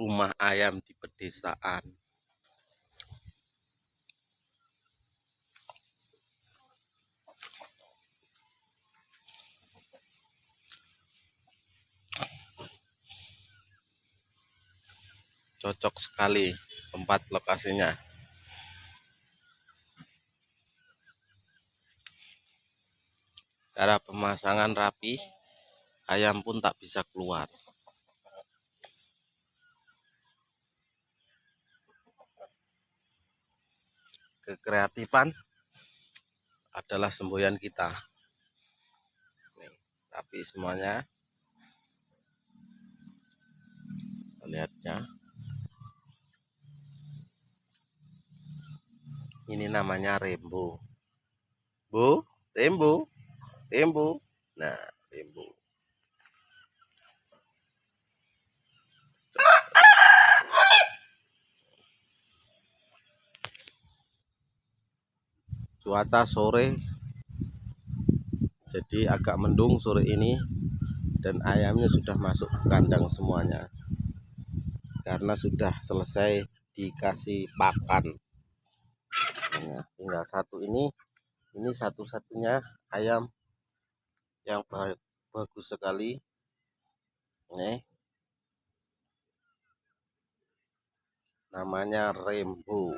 rumah ayam di pedesaan. Cocok sekali tempat lokasinya. Cara pemasangan rapi ayam pun tak bisa keluar kekreatifan adalah semboyan kita. Tapi semuanya lihatnya. Ini namanya rembo bu rembo rembo nah rembo cuaca sore. Jadi agak mendung sore ini dan ayamnya sudah masuk ke kandang semuanya karena sudah selesai dikasih pakan. Nah, tinggal satu ini. Ini satu-satunya ayam yang bagus sekali. Nih. Namanya Rembo